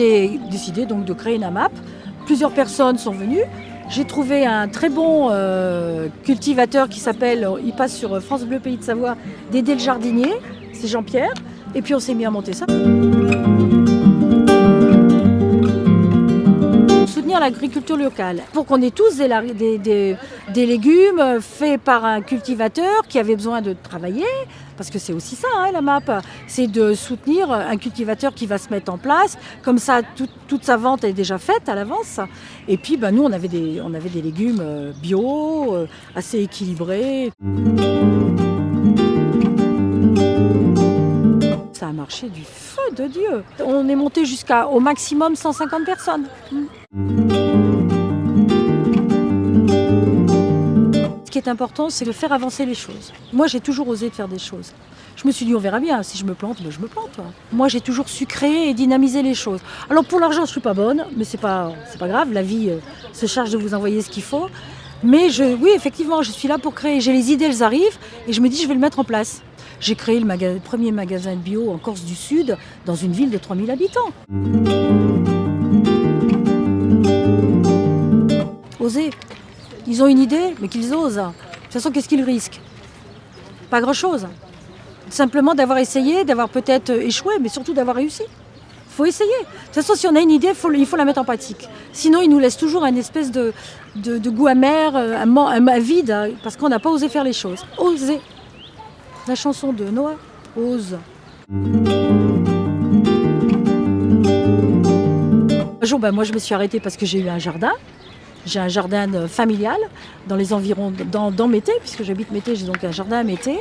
j'ai décidé donc de créer une AMAP. Plusieurs personnes sont venues. J'ai trouvé un très bon euh, cultivateur qui s'appelle, il passe sur France Bleu Pays de Savoie, Dédé le jardinier, c'est Jean-Pierre. Et puis on s'est mis à monter ça. L'agriculture locale pour qu'on ait tous des, des, légumes faits par un cultivateur qui avait besoin de travailler, parce que c'est aussi ça hein, la MAP, c'est de soutenir un cultivateur qui va se mettre en place, comme ça tout, toute sa vente est déjà faite à l'avance. Et puis ben, nous on avait, des, on avait des légumes bio, assez équilibrés. Du feu de Dieu. On est monté jusqu'à au maximum 150 personnes. Ce qui est important, c'est de faire avancer les choses. Moi, j'ai toujours osé faire des choses. Je me suis dit, on verra bien, si je me plante, ben je me plante. Moi, j'ai toujours su créer et dynamiser les choses. Alors, pour l'argent, je ne suis pas bonne, mais ce n'est pas, pas grave, la vie euh, se charge de vous envoyer ce qu'il faut. Mais je, oui, effectivement, je suis là pour créer. J'ai les idées, elles arrivent, et je me dis, je vais le mettre en place. J'ai créé le, premier magasin de bio en Corse du Sud, dans une ville de 3000 habitants. Oser. Ils ont une idée, mais qu'ils osent. De toute façon, qu'est-ce qu'ils risquent? Pas grand-chose. Simplement d'avoir essayé, d'avoir peut-être échoué, mais surtout d'avoir réussi. Il faut essayer. De toute façon, si on a une idée, il faut la mettre en pratique. Sinon, il nous laisse toujours un espèce de, goût amer, un, un, un vide, parce qu'on n'a pas osé faire les choses. Oser. La chanson de Noah, Ose. Un jour, ben, moi je me suis arrêtée parce que j'ai eu un jardin. J'ai un jardin familial dans les environs, dans, dans Mété, puisque j'habite Mété, j'ai donc un jardin à Mété.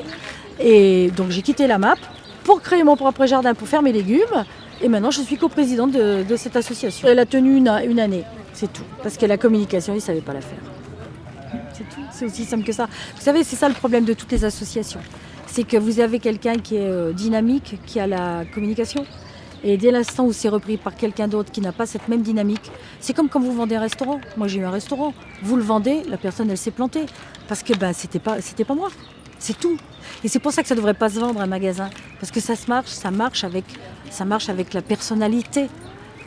Et donc j'ai quitté la MAP pour créer mon propre jardin, pour faire mes légumes. Et maintenant je suis coprésidente de, de cette association. Elle a tenu une, une année, c'est tout. Parce que la communication, ils ne savaient pas la faire. C'est tout, c'est aussi simple que ça. Vous savez, c'est ça le problème de toutes les associations c'est que vous avez quelqu'un qui est dynamique, qui a la communication. Et dès l'instant où c'est repris par quelqu'un d'autre qui n'a pas cette même dynamique, c'est comme quand vous vendez un restaurant. Moi j'ai eu un restaurant, vous le vendez, la personne elle s'est plantée. Parce que ben, c'était pas, moi. C'est tout. Et c'est pour ça que ça ne devrait pas se vendre un magasin. Parce que ça se marche, ça marche avec, ça marche avec la personnalité.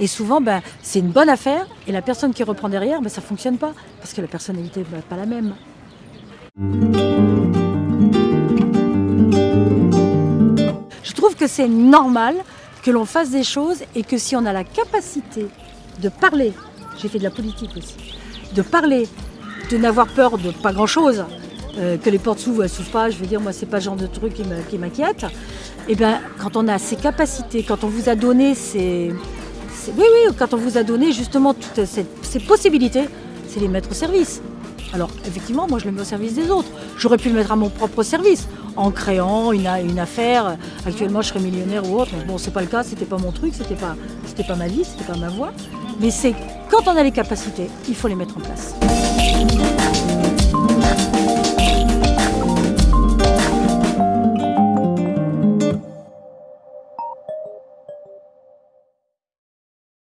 Et souvent, ben, c'est une bonne affaire, et la personne qui reprend derrière, ben, ça ne fonctionne pas. Parce que la personnalité n'est ben, pas la même. Que c'est normal que l'on fasse des choses et que si on a la capacité de parler, j'ai fait de la politique aussi, de parler, de n'avoir peur de pas grand-chose, euh, que les portes s'ouvrent, elles s'ouvrent pas, je veux dire, moi c'est pas le genre de truc qui m'inquiète, et bien quand on a ces capacités, quand on vous a donné ces... oui, oui, quand on vous a donné justement toutes ces possibilités, c'est les mettre au service. Alors effectivement, moi je le mets au service des autres. J'aurais pu le mettre à mon propre service en créant une, affaire. Actuellement, je serais millionnaire ou autre. Bon, c'est pas le cas, c'était pas mon truc, c'était pas, pas ma vie, c'était pas ma voie. Mais c'est quand on a les capacités, il faut les mettre en place.